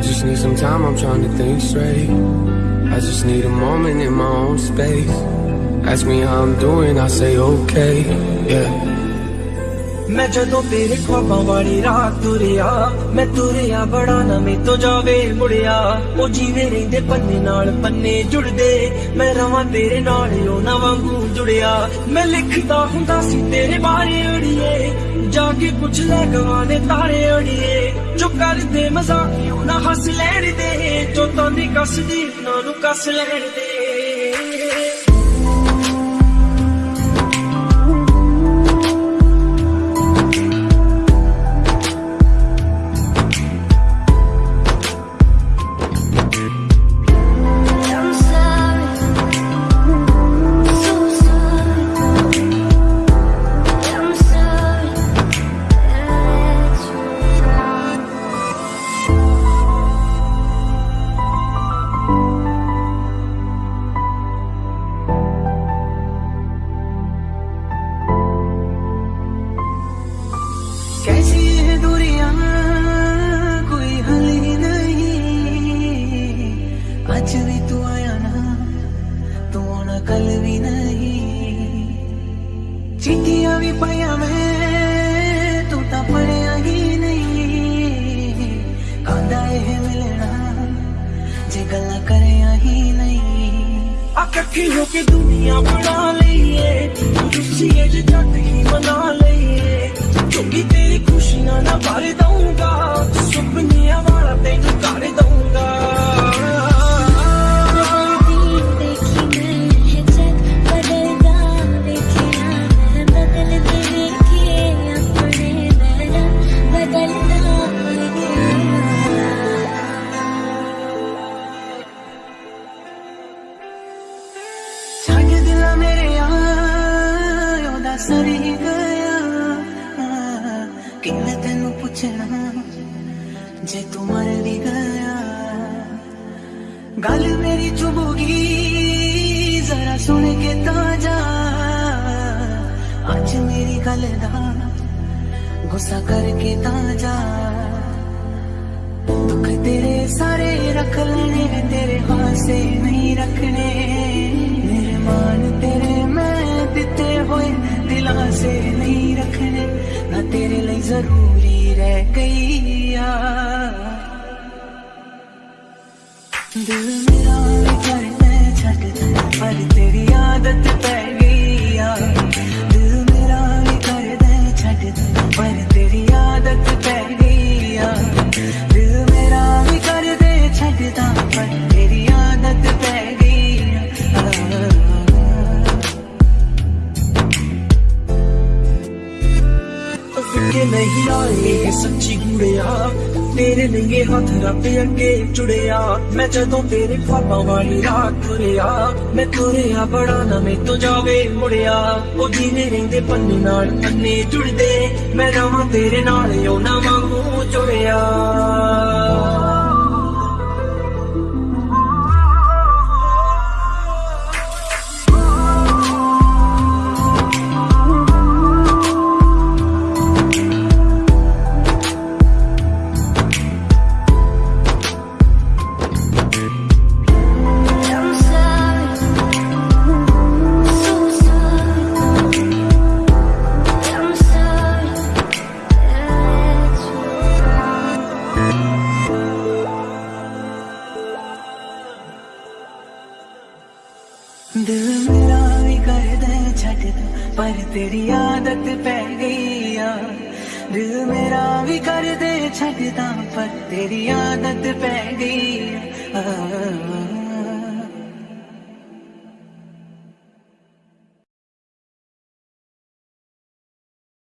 just need some time, I'm trying to think straight. I just need a moment in my own space. Ask me how I'm doing, I say okay, yeah. ਮੈਂ ਜਦੋਂ ਤੇਰੇ ਖਵਾਬਾਂ ਵਾਲੀ ਰਾਤ ਤੁਰਿਆ ਮੈਂ ਤੁਰਿਆ ਬੜਾ ਨਾ ਮੇ ਤੋਂ ਜਾਵੇ ਮੁੜਿਆ ਉਹ ਜੀਵੇ ਰਹਿੰਦੇ ਪੰਨੇ ਨਾਲ ਪੰਨੇ ਜੁੜਦੇ ਮੈਂ ਰਵਾਂ ਤੇਰੇ ਨਾਲ ਉਹ ਨਾ ਵਾਂਗੂ ਜੁੜਿਆ। ਮੈਂ ਲਿਖਦਾ ਹੁੰਦਾ ਸੀ, ਤੇਰੇ ਬਾਰੇ ਅੜੀਏ। ਜਾ ਕੇ ਪੁੱਛ ਲੈ ਗਵਾਂ ਦੇ ਤਾਰੇ ਅੜੀਏ। ਜੋ ਕਰਦੇ ਮਜ਼ਾਕ ਉਹ ਨਾ ਹੱਸ ਲੈਣ ਦੇ? ਜੋ ਤਾਂ ਦੀ ਕੱਸਦੀ, ਉਹਨਾਂ ਨੂੰ ਕੱਸ ਲੈਣ ਦੇ। अखियों की दुनिया बना लिए खुशी जग ही मना लिए क्योंकि तेरी खुशियाँ ना भर दूँ सर गया। कि तेन पूछना, जे तू मर भी गया। गल मेरी चुभोगी जरा सुन के ताज़ा। अज मेरी गल का गुस्सा करके ताज़ा। कोई दिलासे नहीं रखने, ना तेरे लिए ज़रूरी रह गई दिल मेरा कर मैं छट, पर तेरी आदत पे ਸੱਚੀ ਗੁੜਿਆ। ਤੇਰੇ ਨੰਗੇ ਹੱਥ ਰੱਬ ਅੱਗੇ ਜੁੜਿਆ ਮੈਂ ਜਦੋਂ ਤੇਰੇ ਖਾਬਾਂ ਵਾਲੀ ਰਾਤ ਤੁਰਿਆ, ਮੈਂ ਤੁਰਿਆ ਬੜਾ ਨਾ ਮੇ ਤੋਂ ਜਾਵੇ ਮੁੜਿਆ। ਉਹ ਜੀਨੇ ਰਹਿੰਦੇ ਪੰਨੇ ਨਾਲ ਪੰਨੇ ਜੁੜਦੇ, ਮੈਂ ਰਵਾਂ ਤੇਰੇ ਨਾਲ ਉਹ ਨਾ ਵਾਂਗੂ ਜੁੜਿਆ। पर तेरी आदत पै गई दिल मेरा भी कर दे छा पर तेरी आदत पै गई आ